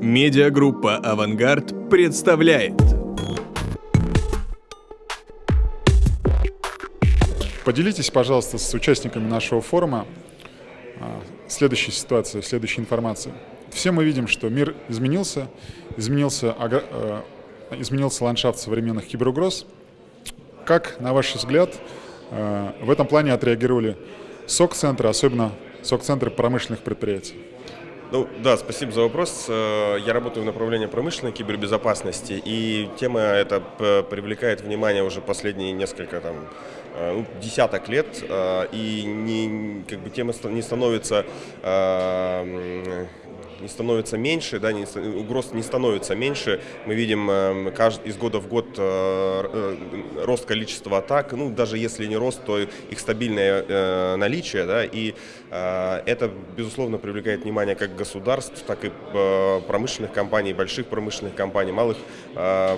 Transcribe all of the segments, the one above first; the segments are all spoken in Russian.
Медиагруппа «Авангард» представляет. Поделитесь, пожалуйста, с участниками нашего форума а, следующей ситуацией, следующей информацией. Все мы видим, что мир изменился, изменился, э, изменился ландшафт современных киберугроз. Как, на ваш взгляд, э, в этом плане отреагировали СОК-центры, особенно СОК-центры промышленных предприятий? Ну да, спасибо за вопрос. Э, я работаю в направлении промышленной кибербезопасности, и тема эта привлекает внимание уже последние несколько там э, ну, десяток лет, э, и не, как бы тема не становится не становится меньше, да, не, угроз не становится меньше. Мы видим э, каждый, из года в год э, э, рост количества атак, ну, даже если не рост, то их стабильное э, наличие, да, и э, это, безусловно, привлекает внимание как государств, так и э, промышленных компаний, больших промышленных компаний, малых э,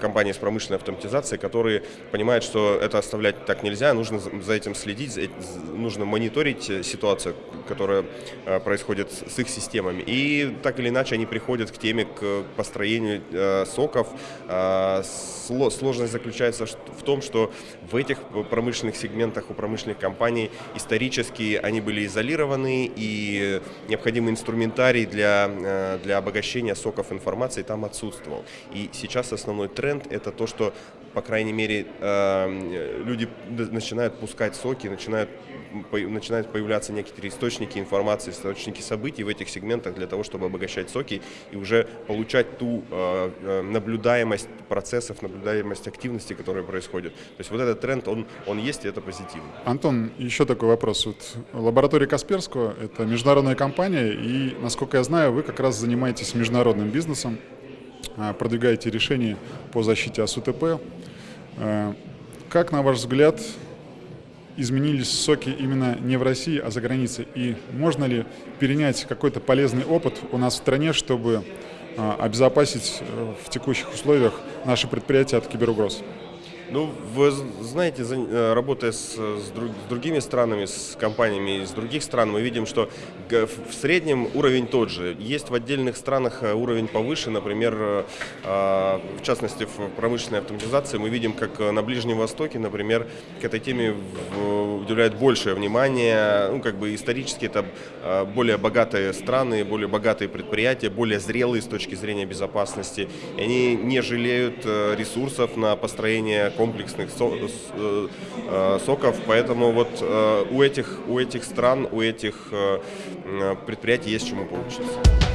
компаний с промышленной автоматизацией, которые понимают, что это оставлять так нельзя, нужно за этим следить, нужно мониторить ситуацию, которая э, происходит с их системами. И так или иначе они приходят к теме, к построению э, соков. Э, сложность заключается в том, что в этих промышленных сегментах у промышленных компаний исторически они были изолированы, и необходимый инструментарий для, э, для обогащения соков информации там отсутствовал. И сейчас основной тренд – это то, что, по крайней мере, э, люди начинают пускать соки, начинают, начинают появляться некоторые источники информации, источники событий в этих сегментах для того, чтобы обогащать соки и уже получать ту э, э, наблюдаемость процессов, наблюдаемость активности, которая происходит. То есть вот этот тренд, он, он есть, и это позитивно. Антон, еще такой вопрос. Вот лаборатория Касперского – это международная компания, и, насколько я знаю, вы как раз занимаетесь международным бизнесом, э, продвигаете решения по защите АСУТП. Э, как, на ваш взгляд, изменились соки именно не в России, а за границей? И можно ли перенять какой-то полезный опыт у нас в стране, чтобы а, обезопасить э, в текущих условиях наши предприятия от киберугроз? Ну, вы знаете, э, работая с, с, друг, с другими странами, с компаниями из других стран, мы видим, что в среднем уровень тот же. Есть в отдельных странах э, уровень повыше, например, э, а, в частности, в промышленной автоматизации мы видим, как на Ближнем Востоке, например, к этой теме уделяют большее внимание. Ну, как бы исторически это более богатые страны, более богатые предприятия, более зрелые с точки зрения безопасности. И они не жалеют ресурсов на построение комплексных э, э, соков, поэтому вот э, у этих, у этих стран, у этих предприятий есть чему поучиться.